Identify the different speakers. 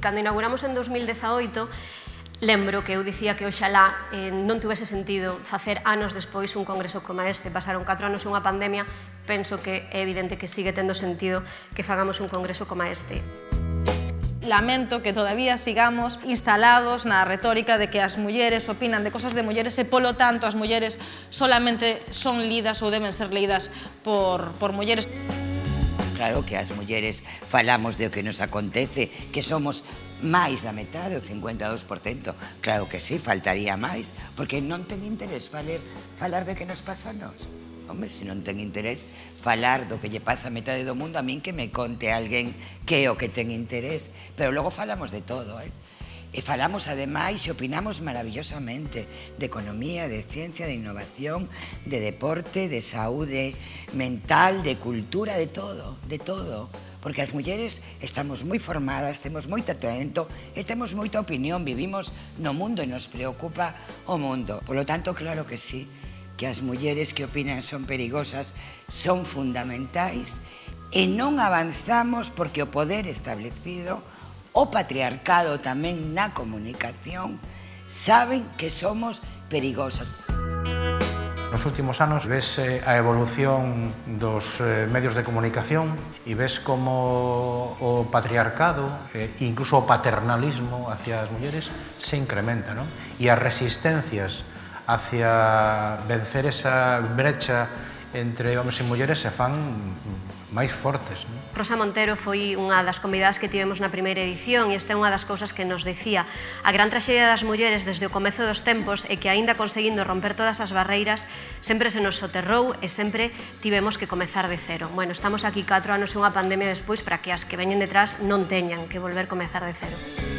Speaker 1: Cando inauguramos en 2018, lembro que eu dicía que oxalá eh, non tivese sentido facer anos despois un congreso como este. Pasaron 4 anos unha pandemia, penso que é evidente que sigue tendo sentido que fagamos un congreso como este.
Speaker 2: Lamento que todavía sigamos instalados na retórica de que as mulleres opinan de cosas de mulleres e, polo tanto, as mulleres solamente son lidas ou deben ser lidas por, por mulleres.
Speaker 3: Claro que as mulleres falamos de o que nos acontece, que somos máis da metade, o 52%. Claro que sí, faltaría máis, porque non ten interés falar, falar de que nos pasa a nos. Hombre, se non ten interés falar do que lle pasa a metade do mundo, a min que me conte alguén que é o que ten interés. Pero logo falamos de todo, eh? E falamos ademais e opinamos maravillosamente de economía, de ciencia, de innovación, de deporte, de saúde mental, de cultura, de todo, de todo. Porque as mulleres estamos moi formadas, temos moito talento e temos moita opinión, vivimos no mundo e nos preocupa o mundo. Por lo tanto, claro que sí, que as mulleres que opinan son perigosas son fundamentais e non avanzamos porque o poder establecido o patriarcado tamén na comunicación saben que somos perigosas.
Speaker 4: Nos últimos anos ves eh, a evolución dos eh, medios de comunicación e ves como o patriarcado, e incluso o paternalismo hacia as mulleres, se incrementa. Non? E as resistencias hacia vencer esa brecha entre homens e mulleres se fan máis fortes. Non?
Speaker 1: Rosa Montero foi unha das convidadas que tivemos na primeira edición e esta é unha das cousas que nos decía. A gran traxedia das mulleres desde o comezo dos tempos é que aínda conseguindo romper todas as barreiras sempre se nos soterrou e sempre tivemos que comezar de cero. Bueno, estamos aquí 4 anos e unha pandemia despois para que as que veñen detrás non teñan que volver comezar de cero.